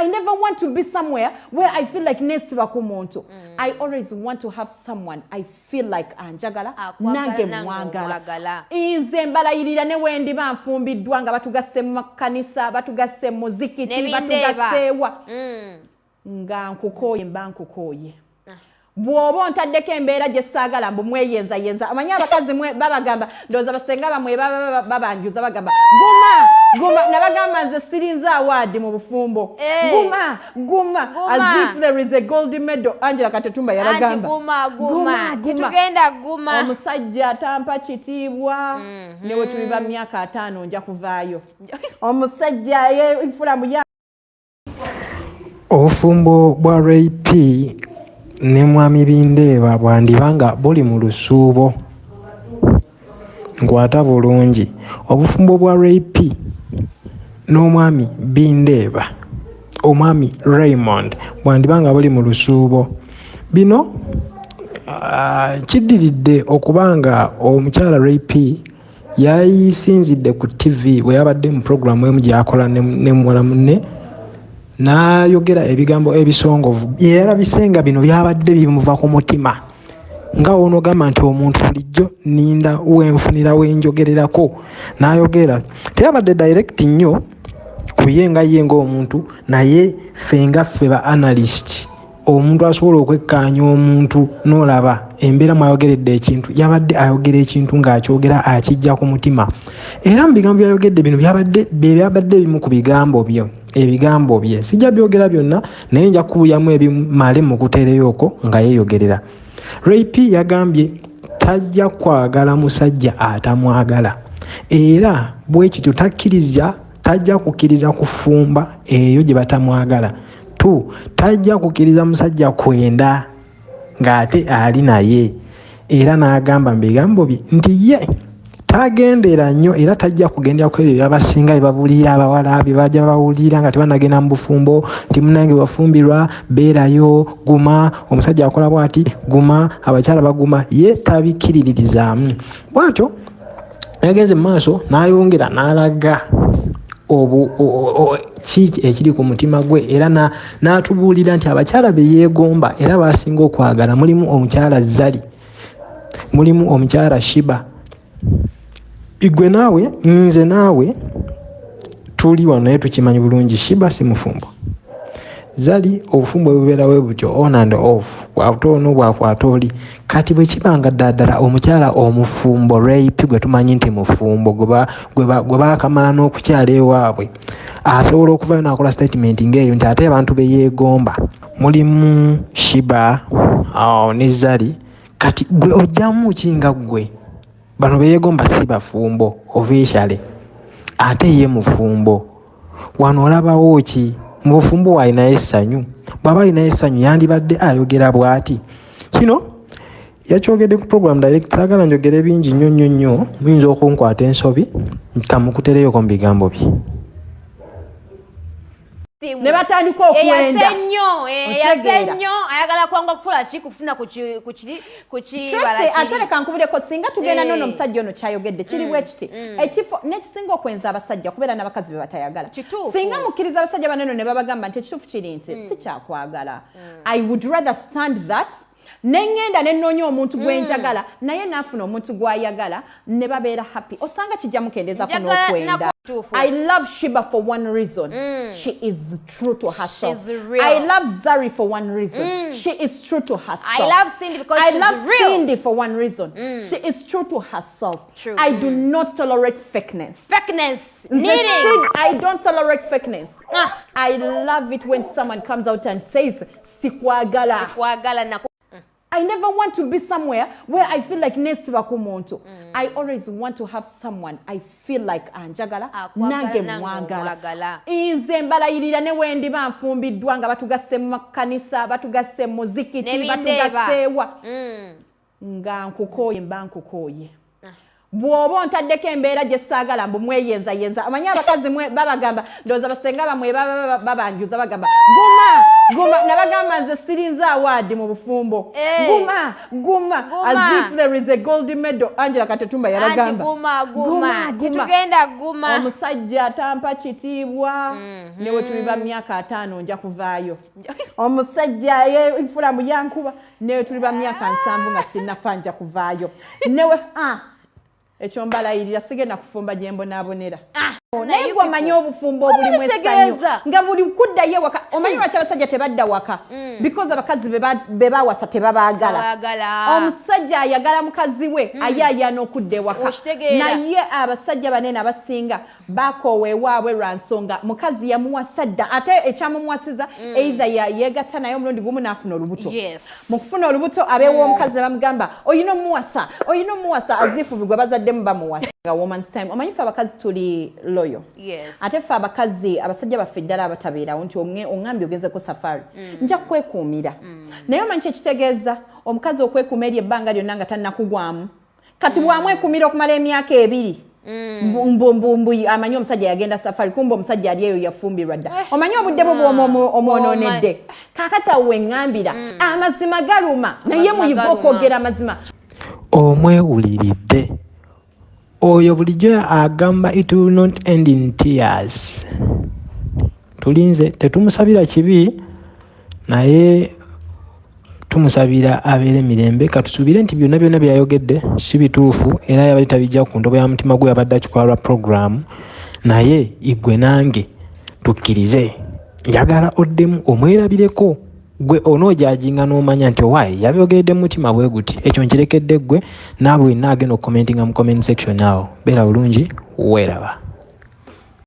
I never want to be somewhere where I feel like nesiba ku muntu. I always want to have someone I feel like anjagala Akwagala, nange mwagala. omwagala. Nze mbalayirira ne wendi banfumbiddwa nga batugasse mu makanisa, batugasse mu muzikiti, Nebindeeba. batugasseewa. Mm. nga nkukooye mba nkukooye bw'oba ontaddeko embeera gye ssaagala mbu mweyenzayenza amanyi abakazi mwe babagamba ndowooza basenga bamwe baba- baba- babanjuza bagamba guma guma nabagamba nze sirinza awaadi mu bufumbo. Eh. guma guma. as if there is a gold medal angela katetumba anti yabagamba guma. Guma guma. tetugenda guma. Omusajja atampa kitiibwa. Newe tuliba myaka ataano nja kuvaayo. Omusajja enfulamu ya obufumbo bwa ray p ne mwami bindeeba bwandiba nga buli mu lusuubo. Nkwata bulungi. Obufumbo bwa ray p n'omwami bindeeba omwami raymond bwandiba nga buli mu lusuubo. Bino kiddiridde okuba nga omukyala ray p yayisinzidde ku tv bwe yabadde mu puroguramu emu gyakola ne muwala munne n'ayogera ebigambo ebisongovu. Yeerabise nga bino byabadde bimuva ku mutima. Nga woonogamba nti omuntu bulijjo ninda wenfunira wenjogererako n'ayogera teyabadde direct nnyo ku ye nga ye ngaomuntu naye ffe nga ffe ba analyst. Omuntu asobola okwekkaanya omuntu n'olaba embeera mwayogeredde ekintu yabadde ayogera ekintu ng'akyogera akijja ku mutima. Era mu bigambo byayogedde bino byabadde bye byabadde ebimu ku bigambo bye ebigambo bye. Sijja byogera byonna naye nja kubuyamu ebimale mu kuteereyooko nga yeeyogerera. Ray p yagambye tajja kwagala musajja atamwagala. Era bwe kityo takkiriza tajja kukkiriza kufumba eyo gye batamwagala. Tu tajja kukkiriza musajja kwenda ng'ate ali naye. Era n'agamba mu bigambo bye nti ye tagendera nnyo era tajja kugendera ku ebyo byabasinga bye babuulira abawala bye bajja bawulira nga tebanagenda mu bufumbo nti munange wafumbirwa beerayo guma. Omusajja akola bw'ati guma abakyala baguma ye tabikkiririzaamu bw'atyo yagenze mu maaso n'ayongera n'alaga ki ekiri ku mutima gwe era na- n'atubuulira nti abakyala be yeegomba era basinga okwagala. Mulimu omukyala zali mulimu omukyala shiba igwe naawe nze naawe tuli wano naye tukimanyi bulungi shiba si mufumbo zali obufumbo bubeerawo butyo on and off bwate ono bwakwata oli. Kati bwe kibanga ddala omukyala omufumbo rape gwe tumanyi nti mufumbo gwe ba- gwe ba- gwe baakamala n'okukyala ewaabwe asobola okuvayo n'akola statement ng'eyo nti ate abantu be yeegomba. Mulimu shiba ne zali. Kati gwe ojjamu ki nga ggwe bano beyeegomba si bafumbo officially. Ate ye mufumbo. Wano olabawo ki? Mu bufumbo waalinayo essanyu bw'aba alinayo essanyu yandibadde ayogera bw'ati. Kino yakyogedde ku program direct saagala njogere bingi nnyo nnyo nnyo. Muyinza okunkwata ensobi kamukutereyoko mu bigambo bye Simu. ne batandika eyase okwenda nnyo eh, eyase Otegeera. nnyo ayagala kwanga kukola ki kufuna ku ki- ku kiri ku kibala Tracy, ate kiri leka nkubireko singa tugenda Eh. nono omusajja ono kyayogedde kiri bwe kiti. ekifo nekisinga okwenza abasajja kubeera n'abakazi be batayagala. Kituufu. singa mukkiriza abasajja baneno ne babagamba nti ekituufu kiri nti si kyakwagala i would rather stand that neŋŋenda ne nnoonya omuntu gwe njagala naye naafuna omuntu gw'ayagala ne babeera happy. Osanga kijja mukendeezako Njagala n'okwenda. nako kituufu. I love shiba for one reason mm. she is true to herself She's real. i love zari for one reason mm. she is true to herself I love Cindy because I she's love real. Cindy for one reason. Mm. She is true to herself. True. I do not tolerate fakeness. fakeness needing I don't tolerate fakeness. Ah. I love it when someone comes out and says, Sikwagala. kwagala nako I never want to be somewhere where I feel like nesiba ku muntu. I always want to have someone I feel like anjagala nange mwagala. omwagala. Nze mbalayirira ne wendi banfumbiddwa nga batugasse mu makanisa, batugasse mu muzikiti, Nebindeeba. batugasseewa. Mm. nga nkukooye mba nkukooye bw'oba ontaddeko embeera gye ssaagala mbu mweyenzayenza amanyi abakazi babagamba ndowooza basenga bamwe baba- baba- babanjuza bagamba guma guma nabagamba nze sirinze awaadi mu bufumbo. Eh. guma guma. Guma. as if there is a gold medal. Angela katetumba anti yabagamba guma tetugenda guma. omusajja atampa kitiibwa. Newe tuliba myaka ataano nja kuvaayo. Omusajja ye fulamu yankuba newe tuliba myaka nsanvu nga sinnafa nja kuvaayo. Newe ah, ekyo mbalayirira sigenda kufumba gye mbonaabonera naye naye gwe omanyi obufumbo obulimu essanyu nga buli kuddayo ewaka omanyi lwaki abasajja tebadda waka? Because abakazi be ba- be bawasa tebabaagala. Omusajja ayagala mukazi we ayaayana okudda ewaka. Naye abasajja banene abasinga bakoowa ewaabwe lwa nsonga. Mukazi yamuwasa dda ate ekyamumuwasiza eitha yeegatta naye omulundi gumu n'afuna olubuto. Yes. mu kufuna olubuto abeewa omukazi ne bamugamba oyina omuwasa oyina omuwasa. Azifubi gwe bazaddemu bamuwasa. Nga woman's time. Omanyi fe abakazi tuli loyo? Yes. ate ffe abakazi abasajja baffe ddala abatabeerawo nti oŋŋambye ogezeko safari. Nja kwekuumira naye omanyi kyekitegeeza omukazi okwekuuma eri ebbanga lyonna nga tannakugwamu. Kati bwamwekumira okumala emyaka ebiri mbu- mbu- mbu- mbu amanyi omusajja yagenda safari kumba omusajja ali eyo yafumbirwa dda. Omanyi obudde bwo bw'omu- omwonoonedde kaakati awo weŋŋambira amazima galuma naye Amazima muyiga galuma. okwogera amazima. Omwewuliridde. Oyo bulijjo agamba it will not end in tears. Tulinze tetumusabira kibi naye tumusabira abeere mirembe katusuubire nti byonna byonna byayogedde si bituufu era yabadde tabijja ku ntobo ya mutima gwe yabadde akikola lwa puroguramu naye igwe nange tukkirize. Njagala oddemu omwerabireko gwe onoojajinga n'omanya nti owaayi yabyogeredde mu mutima bwe guti ekyo nkirekedde ggwe naawe wenna agenda okukomentinga mu comment section awo. Beera bulungi weeraba